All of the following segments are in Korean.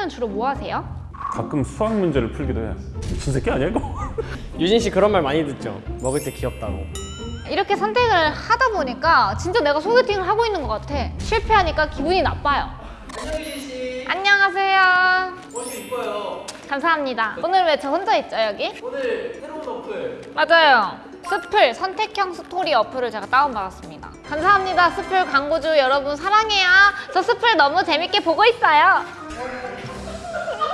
때는 주로 뭐 하세요? 가끔 수학 문제를 풀기도 해. 미친 새끼 아니야 이거? 유진 씨 그런 말 많이 듣죠? 먹을 때 귀엽다고. 이렇게 선택을 하다 보니까 진짜 내가 소개팅을 하고 있는 것 같아. 실패하니까 기분이 나빠요. 안녕하세요. 옷이 이뻐요. 감사합니다. 오늘 왜 저 혼자 있죠 여기? 오늘 새로운 어플 맞아요. 스플 선택형 스토리 어플을 제가 다운받았습니다. 감사합니다. 스플 광고주 여러분 사랑해요. 저 스플 너무 재밌게 보고 있어요.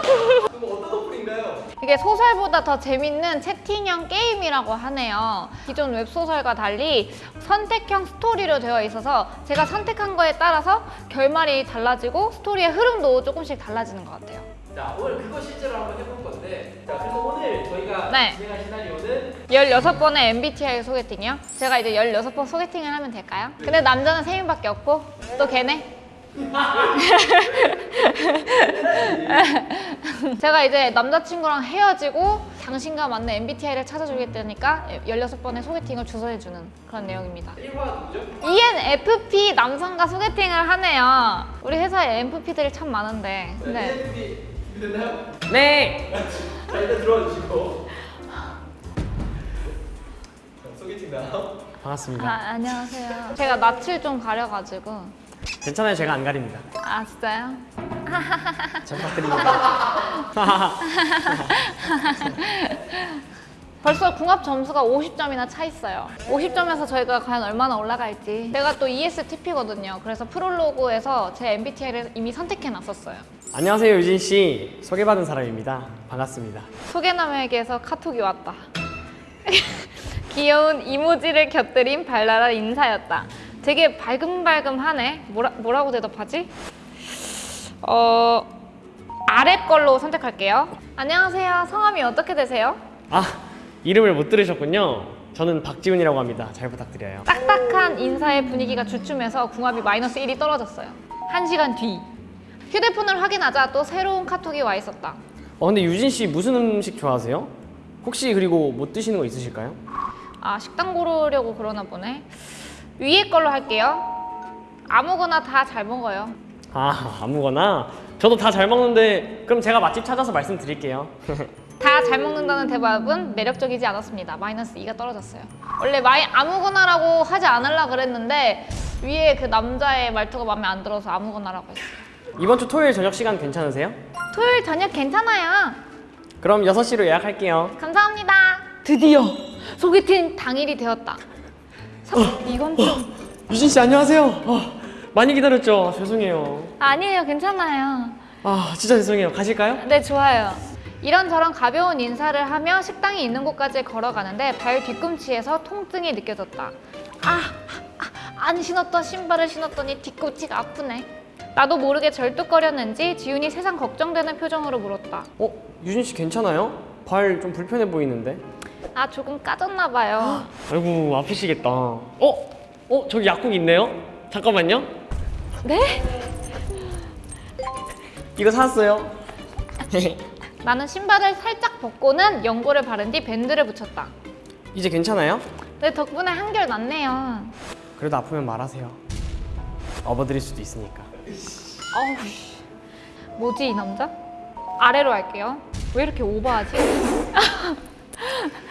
그럼 어떤 어플인가요? 이게 소설보다 더 재밌는 채팅형 게임이라고 하네요. 기존 웹소설과 달리 선택형 스토리로 되어 있어서 제가 선택한 거에 따라서 결말이 달라지고 스토리의 흐름도 조금씩 달라지는 것 같아요. 자 오늘 그거 실제로 한번 해볼 건데 자 그래서 오늘 저희가 네. 진행할 시나리오는 16번의 MBTI 소개팅이요? 제가 이제 16번 소개팅을 하면 될까요? 근데 남자는 3명밖에 없고 또 걔네? 제가 이제 남자친구랑 헤어지고 당신과 맞는 MBTI를 찾아주겠다니까 16번의 소개팅을 주선해주는 그런 내용입니다 1화 누구죠? ENFP 남성과 소개팅을 하네요 우리 회사에 NFP들이 참 많은데 네. 네. ENFP 준비됐나요? 네. 자 일단 들어와 주시고 자, 소개팅 나아 반갑습니다. 안녕하세요 제가 낯을 좀 가려가지고 괜찮아요. 제가 안 가립니다. 아 진짜요? 잘 부탁드립니다. 벌써 궁합 점수가 50점이나 차 있어요. 50점에서 저희가 과연 얼마나 올라갈지. 제가 또 ESTP거든요. 그래서 프롤로그에서 제 MBTI를 이미 선택해 놨었어요. 안녕하세요 유진 씨. 소개받은 사람입니다. 반갑습니다. 소개남에게서 카톡이 왔다. 귀여운 이모지를 곁들인 발랄한 인사였다. 되게 발금발금하네. 뭐라, 뭐라고 대답하지? 어... 아래 걸로 선택할게요. 안녕하세요. 성함이 어떻게 되세요? 아 이름을 못 들으셨군요. 저는 박지훈이라고 합니다. 잘 부탁드려요. 딱딱한 인사의 분위기가 주춤해서 궁합이 마이너스 1이 떨어졌어요. 한 시간 뒤 휴대폰을 확인하자 또 새로운 카톡이 와 있었다. 어 근데 유진 씨 무슨 음식 좋아하세요? 혹시 그리고 못 드시는 거 있으실까요? 아 식당 고르려고 그러나 보네. 위에 걸로 할게요. 아무거나 다 잘 먹어요. 아 아무거나. 저도 다 잘 먹는데 그럼 제가 맛집 찾아서 말씀드릴게요. 다 잘 먹는다는 대답은 매력적이지 않았습니다. 마이너스 2가 떨어졌어요. 원래 마이 아무거나라고 하지 않으려 그랬는데 위에 그 남자의 말투가 마음에 안 들어서 아무거나라고 했어요. 이번 주 토요일 저녁 시간 괜찮으세요? 토요일 저녁 괜찮아요. 그럼 6시로 예약할게요. 감사합니다. 드디어 소개팅 당일이 되었다. 사- 이건 좀 유진 씨 안녕하세요. 어, 많이 기다렸죠? 죄송해요. 아니에요, 괜찮아요. 아 진짜 죄송해요. 가실까요? 네, 좋아요. 이런저런 가벼운 인사를 하며 식당이 있는 곳까지 걸어가는데 발 뒤꿈치에서 통증이 느껴졌다. 아, 아, 안 신었던 신발을 신었더니 뒤꿈치가 아프네. 나도 모르게 절뚝거렸는지 지훈이 세상 걱정되는 표정으로 물었다. 어 유진 씨 괜찮아요? 발 좀 불편해 보이는데. 아, 조금 까졌나 봐요. 아이고 아프시겠다. 어? 어 저기 약국 있네요. 잠깐만요. 네? 이거 사왔어요. 나는 신발을 살짝 벗고는 연고를 바른 뒤 밴드를 붙였다. 이제 괜찮아요? 네, 덕분에 한결 낫네요. 그래도 아프면 말하세요. 업어드릴 수도 있으니까. 어우, 씨. 뭐지 이 남자? 아래로 할게요. 왜 이렇게 오버하지?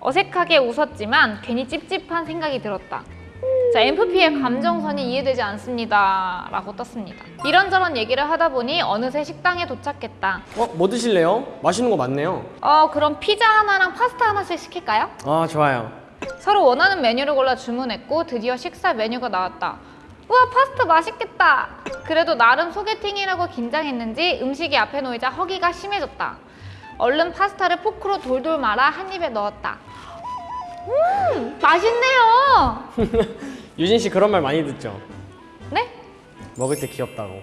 어색하게 웃었지만 괜히 찝찝한 생각이 들었다. 자, MFP의 감정선이 이해되지 않습니다. 라고 떴습니다. 이런저런 얘기를 하다 보니 어느새 식당에 도착했다. 어? 뭐 드실래요? 맛있는 거 많네요. 어, 그럼 피자 하나랑 파스타 하나씩 시킬까요? 아 좋아요. 서로 원하는 메뉴를 골라 주문했고 드디어 식사 메뉴가 나왔다. 우와 파스타 맛있겠다. 그래도 나름 소개팅이라고 긴장했는지 음식이 앞에 놓이자 허기가 심해졌다. 얼른 파스타를 포크로 돌돌 말아 한 입에 넣었다. 음 맛있네요. 유진 씨 그런 말 많이 듣죠? 네? 먹을 때 귀엽다고.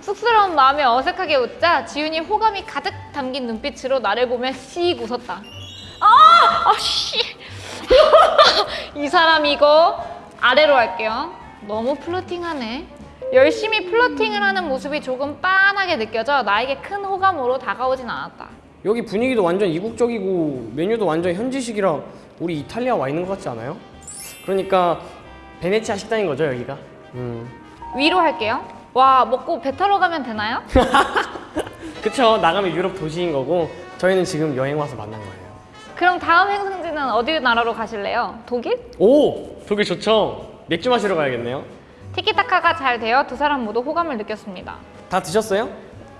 쑥스러운 마음에 어색하게 웃자 지훈이 호감이 가득 담긴 눈빛으로 나를 보며 씩 웃었다. 아! 아 씨! 이 사람 이거 아래로 할게요. 너무 플러팅하네. 열심히 플러팅을 하는 모습이 조금 빤하게 느껴져 나에게 큰 호감으로 다가오진 않았다. 여기 분위기도 완전 이국적이고 메뉴도 완전 현지식이라 우리 이탈리아 와 있는 것 같지 않아요? 그러니까 베네치아 식당인 거죠 여기가? 음. 위로 할게요. 와 먹고 배 타러 가면 되나요? 그쵸 나가면 유럽 도시인 거고 저희는 지금 여행 와서 만난 거예요 그럼 다음 행성지는 어디 나라로 가실래요? 독일? 오 독일 좋죠 맥주 마시러 가야겠네요 티키타카가 잘 되어 두 사람 모두 호감을 느꼈습니다. 다 드셨어요?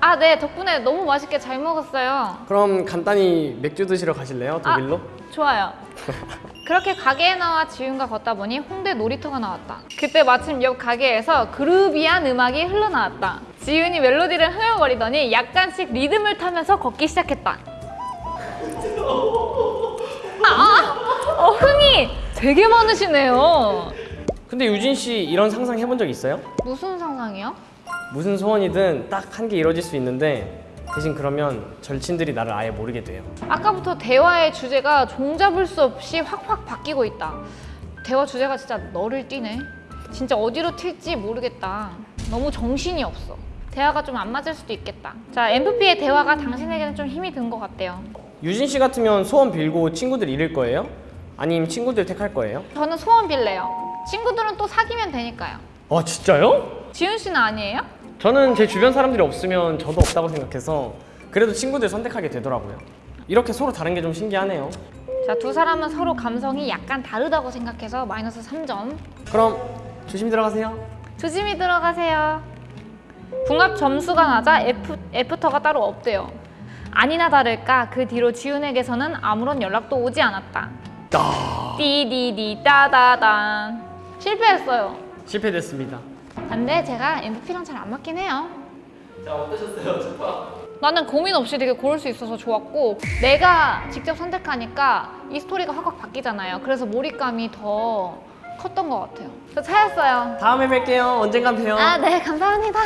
아, 네, 덕분에 너무 맛있게 잘 먹었어요. 그럼 간단히 맥주 드시러 가실래요 독일로? 좋아요. 그렇게 가게에 나와 지윤과 걷다 보니 홍대 놀이터가 나왔다. 그때 마침 옆 가게에서 그루비한 음악이 흘러나왔다. 지윤이 멜로디를 흥얼거리더니 약간씩 리듬을 타면서 걷기 시작했다. 아, 아, 어, 흥이 되게 많으시네요. 근데 유진 씨 이런 상상 해본 적 있어요? 무슨 상상이요? 무슨 소원이든 딱 한 개 이루어질 수 있는데 대신 그러면 절친들이 나를 아예 모르게 돼요 아까부터 대화의 주제가 종잡을 수 없이 확확 바뀌고 있다. 대화 주제가 진짜 너를 띠네. 진짜 어디로 튈지 모르겠다. 너무 정신이 없어. 대화가 좀 안 맞을 수도 있겠다. 자, MVP의 대화가 당신에게는 좀 힘이 든 것 같대요. 유진 씨 같으면 소원 빌고 친구들 잃을 거예요? 아니면 친구들 택할 거예요? 저는 소원 빌래요. 친구들은 또 사귀면 되니까요. 아 진짜요? 지윤 씨는 아니에요? 저는 제 주변 사람들이 없으면 저도 없다고 생각해서 그래도 친구들 선택하게 되더라고요 이렇게 서로 다른 게 좀 신기하네요 자, 두 사람은 서로 감성이 약간 다르다고 생각해서 마이너스 3점. 그럼 조심히 들어가세요 조심히 들어가세요. 궁합 점수가 낮아 F, 애프터가 따로 없대요. 아니나 다를까 그 뒤로 지훈에게서는 아무런 연락도 오지 않았다. 띠디디 따다단 실패했어요. 실패됐습니다 근데 제가 MVP랑 잘 안 맞긴 해요. 자 어떠셨어요? 첫화 나는 고민 없이 되게 고를 수 있어서 좋았고 내가 직접 선택하니까 이 스토리가 확확 바뀌잖아요. 그래서 몰입감이 더 컸던 것 같아요. 저 찾았어요. 다음에 뵐게요 언젠간 봬요 아, 네, 감사합니다.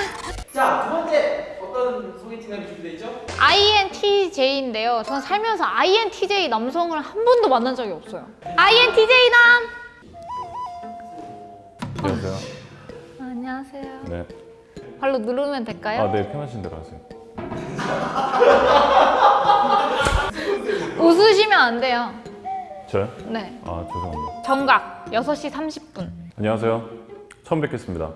자 두 번째 어떤 소개팅남이 준비되어 있죠? INTJ인데요. 저는 살면서 INTJ 남성을 한 번도 만난 적이 없어요. INTJ 남! 안녕하세요. 안녕하세요. 네. 발로 누르면 될까요? 아, 네. 편하신 대로 하세요. 웃으시면 안 돼요. 저요? 네. 아, 죄송합니다. 정각 6시 30분. 안녕하세요. 처음 뵙겠습니다.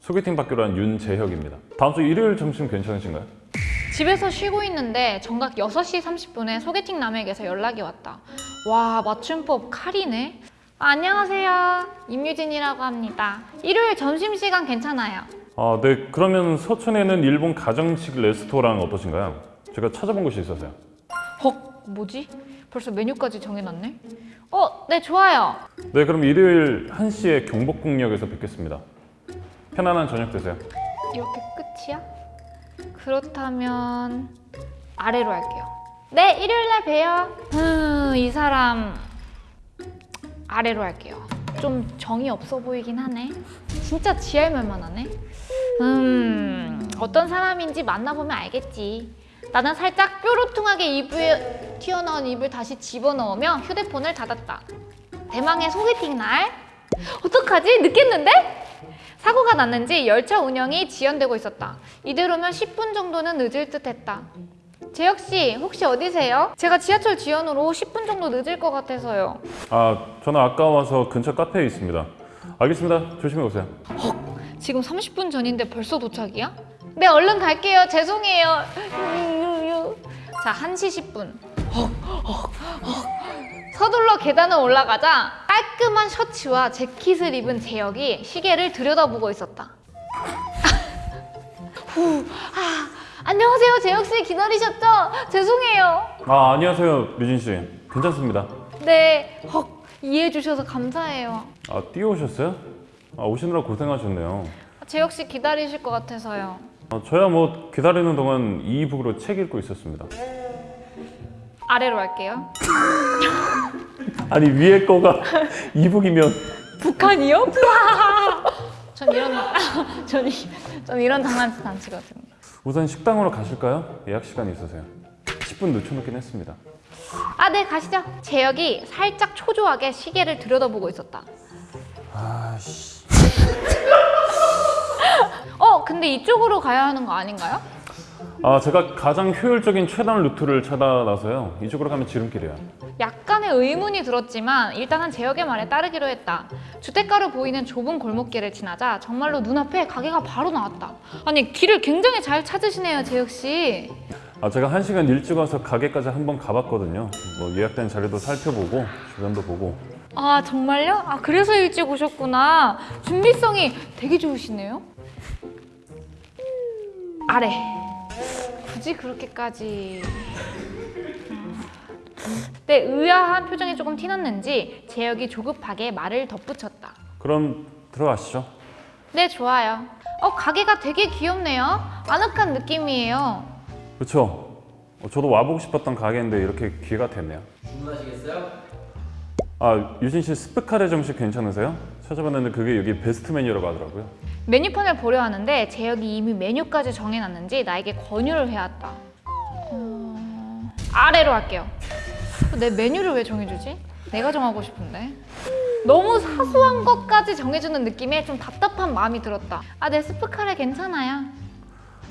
소개팅 받기로 한 윤재혁입니다. 다음 주 일요일 점심 괜찮으신가요? 집에서 쉬고 있는데 정각 6시 30분에 소개팅 남에게서 연락이 왔다. 와, 맞춤법 칼이네. 아, 안녕하세요. 임유진이라고 합니다. 일요일 점심시간 괜찮아요. 아, 네. 그러면 서촌에는 일본 가정식 레스토랑 어떠신가요? 제가 찾아본 곳이 있어서요. 헉, 뭐지? 벌써 메뉴까지 정해놨네? 어, 네, 좋아요. 네, 그럼 일요일 1시에 경복궁역에서 뵙겠습니다. 편안한 저녁 되세요. 이렇게 끝이야? 그렇다면 아래로 할게요. 네, 일요일날 봬요. 음, 이 사람 아래로 할게요. 좀 정이 없어 보이긴 하네. 진짜 지할 말만 하네. 음, 어떤 사람인지 만나보면 알겠지. 나는 살짝 뾰루퉁하게 입에 튀어나온 입을 다시 집어넣으며 휴대폰을 닫았다. 대망의 소개팅 날. 어떡하지? 늦겠는데? 사고가 났는지 열차 운영이 지연되고 있었다. 이대로면 10분 정도는 늦을 듯 했다. 재혁 씨, 혹시 어디세요? 제가 지하철 지연으로 10분 정도 늦을 것 같아서요. 아, 저는 아까 와서 근처 카페에 있습니다. 알겠습니다. 조심히 오세요. 지금 30분 전인데 벌써 도착이야? 네, 얼른 갈게요. 죄송해요. 자, 1시 10분. 서둘러 계단을 올라가자 깔끔한 셔츠와 재킷을 입은 재혁이 시계를 들여다보고 있었다. 후, 아, 안녕하세요. 재혁 씨 기다리셨죠? 죄송해요. 아, 안녕하세요. 류진 씨. 괜찮습니다. 네, 헉, 이해해 주셔서 감사해요. 아, 뛰어오셨어요? 아, 오시느라 고생하셨네요. 재혁 씨 기다리실 것 같아서요. 아, 저야 뭐 기다리는 동안 이북으로 책 읽고 있었습니다. 아래로 할게요. 아니 위에 거가 이북이면 북한이요? 전 이런 전, 이- 전 이런 장난치 안 치거든요. 우선 식당으로 가실까요? 예약 시간이 있어서요. 10분 늦춰놓긴 했습니다. 아, 네, 가시죠. 재혁이 살짝 초조하게 시계를 들여다보고 있었다. 아씨. 어, 근데 이쪽으로 가야 하는 거 아닌가요? 아 제가 가장 효율적인 최단 루트를 찾아놔서요. 이쪽으로 가면 지름길이에요. 약간의 처음에 의문이 들었지만 일단은 재혁의 말에 따르기로 했다. 주택가로 보이는 좁은 골목길을 지나자 정말로 눈앞에 가게가 바로 나왔다. 아니 길을 굉장히 잘 찾으시네요, 재혁 씨. 아 제가 한 시간 일찍 와서 가게까지 한번 가봤거든요. 뭐 예약된 자리도 살펴보고 주변도 보고. 아 정말요? 아 그래서 일찍 오셨구나. 준비성이 되게 좋으시네요. 아래. 굳이 그렇게까지. 네, 의아한 표정이 조금 티났는지 재혁이 조급하게 말을 덧붙였다. 그럼 들어가시죠. 네, 좋아요. 어, 가게가 되게 귀엽네요. 아늑한 느낌이에요. 그렇죠. 어, 저도 와보고 싶었던 가게인데 이렇게 기회가 됐네요. 주문하시겠어요? 아 유진 씨 스프카레 정식 괜찮으세요? 찾아봤는데 그게 여기 베스트 메뉴라고 하더라고요. 메뉴판을 보려 하는데 재혁이 이미 메뉴까지 정해놨는지 나에게 권유를 해왔다. 어... 아래로 할게요. 내 메뉴를 왜 정해주지? 내가 정하고 싶은데. 너무 사소한 것까지 정해주는 느낌에 좀 답답한 마음이 들었다. 아, 내 스프카레 괜찮아요.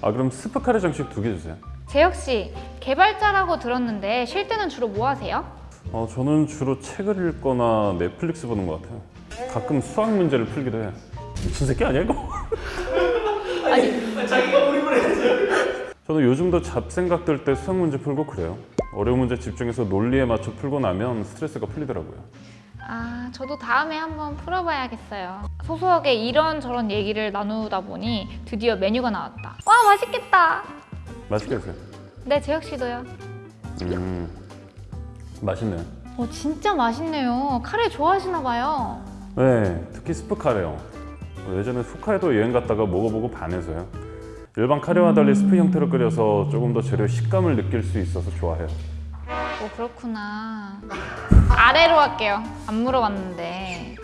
아 그럼 스프카레 정식 두 개 주세요. 재혁 씨, 개발자라고 들었는데 쉴 때는 주로 뭐 하세요? 어 저는 주로 책을 읽거나 넷플릭스 보는 것 같아요. 가끔 수학 문제를 풀기도 해요. 미친 새끼 아니야 이거? 자기가 몰입을 해야죠. 저는 요즘도 잡생각 들 때 수학 문제 풀고 그래요. 어려운 문제 집중해서 논리에 맞춰 풀고 나면 스트레스가 풀리더라고요. 아, 저도 다음에 한번 풀어봐야겠어요. 소소하게 이런저런 얘기를 나누다 보니 드디어 메뉴가 나왔다. 와, 맛있겠다. 맛있게 드세요. 네, 재혁 씨도요. 음 맛있네요. 어, 진짜 맛있네요. 카레 좋아하시나 봐요. 네, 특히 스프 카레요. 어, 예전에 푸카에도 여행 갔다가 먹어보고 반해서요. 일반 카레와 달리 스프 형태로 끓여서 조금 더 재료 식감을 느낄 수 있어서 좋아해요. 오, 그렇구나. 아래로 할게요. 안 물어봤는데.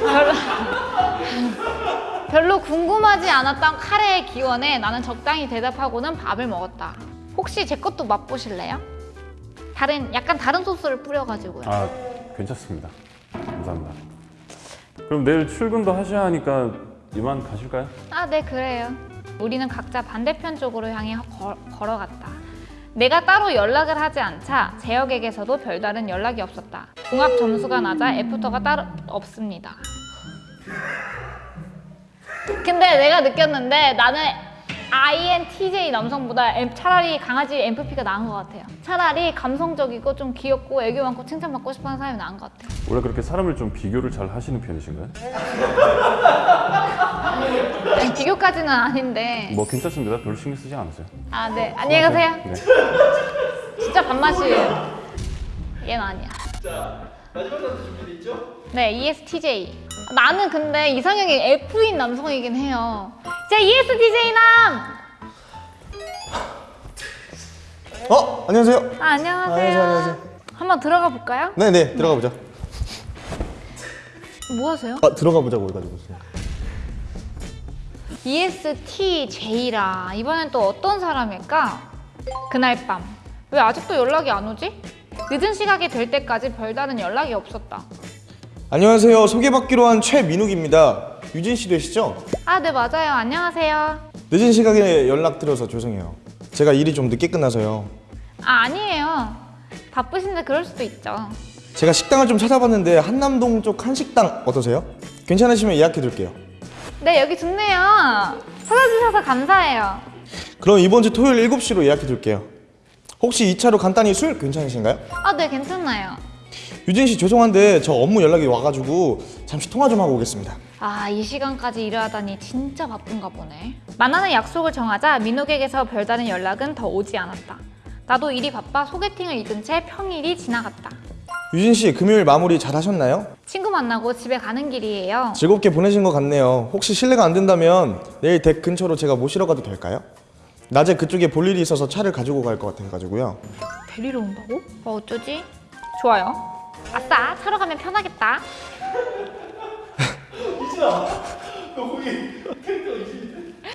별로, 별로 궁금하지 않았던 카레의 기원에 나는 적당히 대답하고는 밥을 먹었다. 혹시 제 것도 맛보실래요? 다른, 약간 다른 소스를 뿌려가지고요. 아, 괜찮습니다. 감사합니다. 그럼 내일 출근도 하셔야 하니까 이만 가실까요? 아, 네, 그래요. 우리는 각자 반대편 쪽으로 향해 걸, 걸어갔다. 내가 따로 연락을 하지 않자 재혁에게서도 별다른 연락이 없었다. 종합 점수가 낮아 애프터가 따로 없습니다. 근데 내가 느꼈는데 나는 INTJ 남성보다 차라리 강아지 MFP가 나은 것 같아요. 차라리 감성적이고 좀 귀엽고 애교 많고 칭찬받고 싶어하는 사람이 나은 것 같아요. 원래 그렇게 사람을 좀 비교를 잘 하시는 편이신가요? 아니, 비교까지는 아닌데. 뭐 괜찮습니다. 별로 신경 쓰지 않으세요. 아, 네. 안녕히 가세요. 네. 진짜 반맛이에요. 얘는 아니야. 자, 마지막 단수 준비돼 있죠? 네, ESTJ. 나는 근데 이상형이 F인 남성이긴 해요. 자, ESTJ 남! 어? 안녕하세요. 아, 안녕하세요. 안녕하세요, 안녕하세요. 한번 들어가 볼까요? 네네 들어가 보자. 뭐 하세요? 아 들어가 보자고 해가지고. ESTJ라. 이번엔 또 어떤 사람일까? 그날 밤. 왜 아직도 연락이 안 오지? 늦은 시각이 될 때까지 별다른 연락이 없었다. 안녕하세요. 소개받기로 한 최민욱입니다. 유진 씨 되시죠? 아, 네, 맞아요. 안녕하세요. 늦은 시각에 연락드려서 죄송해요. 제가 일이 좀 늦게 끝나서요. 아, 아니에요. 바쁘신데 그럴 수도 있죠. 제가 식당을 좀 찾아봤는데 한남동 쪽 한식당 어떠세요? 괜찮으시면 예약해둘게요. 네, 여기 좋네요. 찾아주셔서 감사해요. 그럼 이번 주 토요일 7시로 예약해 둘게요. 혹시 2차로 간단히 술 괜찮으신가요? 아, 네, 괜찮아요. 유진 씨 죄송한데 저 업무 연락이 와가지고 잠시 통화 좀 하고 오겠습니다. 아, 이 시간까지 일을 하다니 진짜 바쁜가 보네. 만나는 약속을 정하자 민욱에게서 별다른 연락은 더 오지 않았다. 나도 일이 바빠 소개팅을 잊은 채 평일이 지나갔다. 유진 씨 금요일 마무리 잘 하셨나요? 친구 만나고 집에 가는 길이에요. 즐겁게 보내신 것 같네요. 혹시 실례가 안 된다면 내일 댁 근처로 제가 모시러 가도 될까요? 낮에 그쪽에 볼 일이 있어서 차를 가지고 갈 것 같아가지고요. 데리러 온다고? 어, 어쩌지? 좋아요. 아싸, 차로 가면 편하겠다.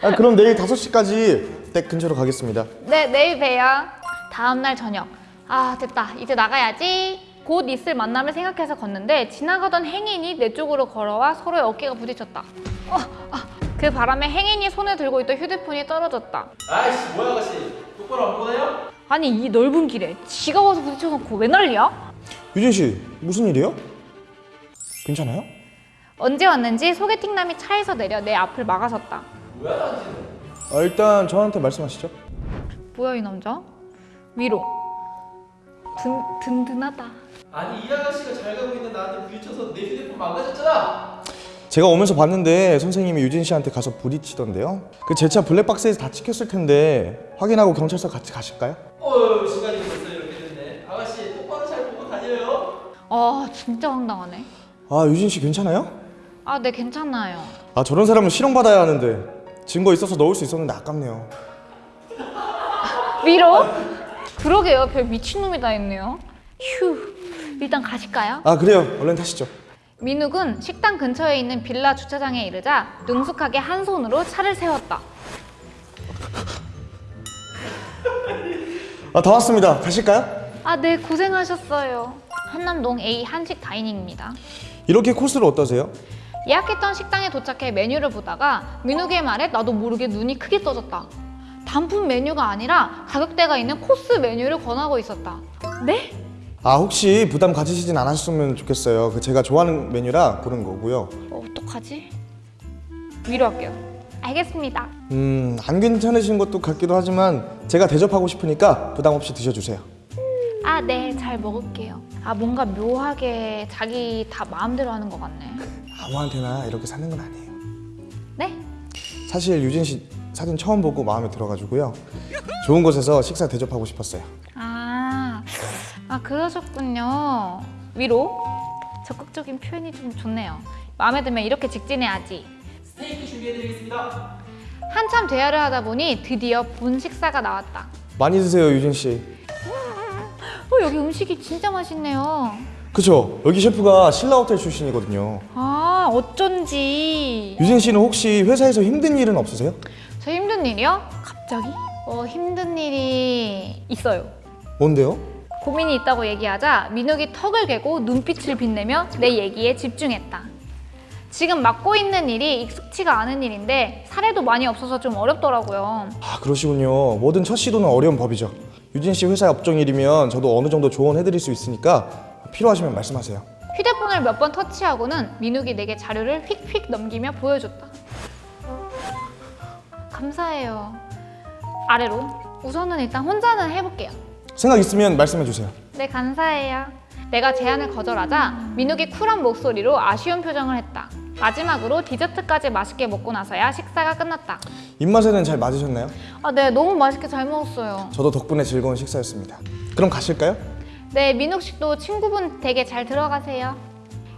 아, 그럼 내일 5시까지 댁 근처로 가겠습니다. 네, 내일 봬요. 다음날 저녁. 아, 됐다. 이제 나가야지. 곧 있을 만남을 생각해서 걷는데 지나가던 행인이 내 쪽으로 걸어와 서로의 어깨가 부딪혔다. 어, 아, 그 바람에 행인이 손에 들고 있던 휴대폰이 떨어졌다. 아이씨 뭐야 아가씨 똑바로 안 보내요? 아니 이 넓은 길에 지가 와서 부딪혀놓고 왜 난리야? 유진 씨 무슨 일이에요? 괜찮아요? 언제 왔는지 소개팅남이 차에서 내려 내 앞을 막아섰다. 아, 일단 저한테 말씀하시죠. 뭐야 이 남자? 위로. 든, 든든하다. 아니 이 아가씨가 잘 가고 있는 나한테 부딪혀서 내 휴대폰 망가졌잖아. 제가 오면서 봤는데 선생님이 유진 씨한테 가서 부딪히던데요. 그 제 차 블랙박스에서 다 찍혔을 텐데 확인하고 경찰서 같이 가실까요? 어 시간이 벌써 이렇게 됐네. 아가씨 똑바로 잘 보고 다녀요. 아 진짜 황당하네. 아 유진 씨 괜찮아요? 아 네 괜찮아요. 아 저런 사람은 실형받아야 하는데 증거 있어서 넣을 수 있었는데 아깝네요. 위로? 그러게요. 별 미친놈이 다 있네요. 휴. 일단 가실까요? 아 그래요. 얼른 타시죠. 민욱은 식당 근처에 있는 빌라 주차장에 이르자 능숙하게 한 손으로 차를 세웠다. 아 다 왔습니다. 가실까요? 아, 네, 고생하셨어요. 한남동 A 한식 다이닝입니다. 이렇게 코스를 어떠세요? 예약했던 식당에 도착해 메뉴를 보다가 민욱의 말에 나도 모르게 눈이 크게 떠졌다. 단품 메뉴가 아니라 가격대가 있는 코스 메뉴를 권하고 있었다. 네? 아 혹시 부담 가지시진 않았으면 좋겠어요. 그 제가 좋아하는 메뉴라 고른 거고요. 어, 어떡하지? 위로 할게요. 알겠습니다. 음, 안 괜찮으신 것도 같기도 하지만 제가 대접하고 싶으니까 부담 없이 드셔주세요. 아, 네, 잘 먹을게요. 아, 뭔가 묘하게 자기 다 마음대로 하는 것 같네. 아무한테나 이렇게 사는 건 아니에요. 네? 사실 유진 씨 사진 처음 보고 마음에 들어가지고요. 좋은 곳에서 식사 대접하고 싶었어요. 아, 아 그러셨군요. 위로? 적극적인 표현이 좀 좋네요. 마음에 들면 이렇게 직진해야지. 스테이크 준비해드리겠습니다. 한참 대화를 하다 보니 드디어 본 식사가 나왔다. 많이 드세요, 유진 씨. 어, 여기 음식이 진짜 맛있네요. 그쵸? 여기 셰프가 신라 호텔 출신이거든요. 아, 어쩐지. 유진 씨는 혹시 회사에서 힘든 일은 없으세요? 저 힘든 일이요? 갑자기? 어, 힘든 일이 있어요. 뭔데요? 고민이 있다고 얘기하자 민욱이 턱을 개고 눈빛을 빛내며 내 얘기에 집중했다. 지금 맡고 있는 일이 익숙치가 않은 일인데 사례도 많이 없어서 좀 어렵더라고요. 아 그러시군요. 뭐든 첫 시도는 어려운 법이죠. 유진 씨 회사 업종 일이면 저도 어느 정도 조언해드릴 수 있으니까 필요하시면 말씀하세요. 휴대폰을 몇 번 터치하고는 민욱이 내게 자료를 휙휙 넘기며 보여줬다. 감사해요. 아래로. 우선은 일단 혼자는 해볼게요. 생각 있으면 말씀해 주세요. 네, 감사해요. 내가 제안을 거절하자 민욱이 쿨한 목소리로 아쉬운 표정을 했다. 마지막으로 디저트까지 맛있게 먹고 나서야 식사가 끝났다. 입맛에는 잘 맞으셨나요? 아, 네, 너무 맛있게 잘 먹었어요. 저도 덕분에 즐거운 식사였습니다. 그럼 가실까요? 네, 민욱 씨도 친구분 댁에 잘 들어가세요.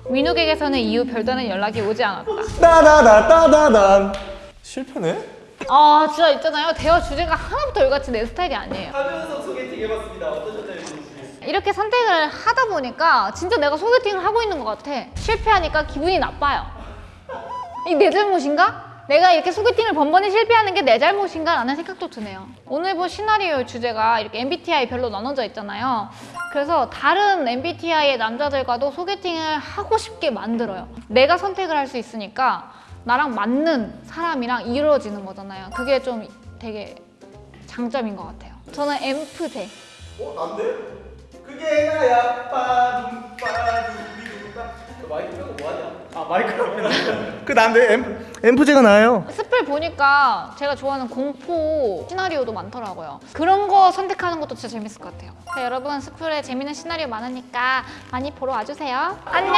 민욱에게서는 이후 별다른 연락이 오지 않았다. 따다다다다단 실패네? 아, 진짜 있잖아요. 대화 주제가 하나부터 열같이 내 스타일이 아니에요. 하면서 소개팅 해봤습니다. 어떠셨나요? 이렇게 선택을 하다 보니까 진짜 내가 소개팅을 하고 있는 것 같아. 실패하니까 기분이 나빠요. 이내 잘못인가? 내가 이렇게 소개팅을 번번이 실패하는 게 내 잘못인가? 라는 생각도 드네요. 오늘 본 시나리오 주제가 이렇게 MBTI 별로 나눠져 있잖아요. 그래서 다른 MBTI의 남자들과도 소개팅을 하고 싶게 만들어요. 내가 선택을 할 수 있으니까 나랑 맞는 사람이랑 이루어지는 거잖아요. 그게 좀 되게 장점인 것 같아요. 저는 엔프제. 어? 난데? 그게 나야. 너 마이크 빼고 뭐하냐? 아 마이크로 그 난데 엔, 엔프제가 나예요. 스플 보니까 제가 좋아하는 공포 시나리오도 많더라고요. 그런 거 선택하는 것도 진짜 재밌을 것 같아요. 자, 여러분 스플에 재밌는 시나리오 많으니까 많이 보러 와주세요. 안녕!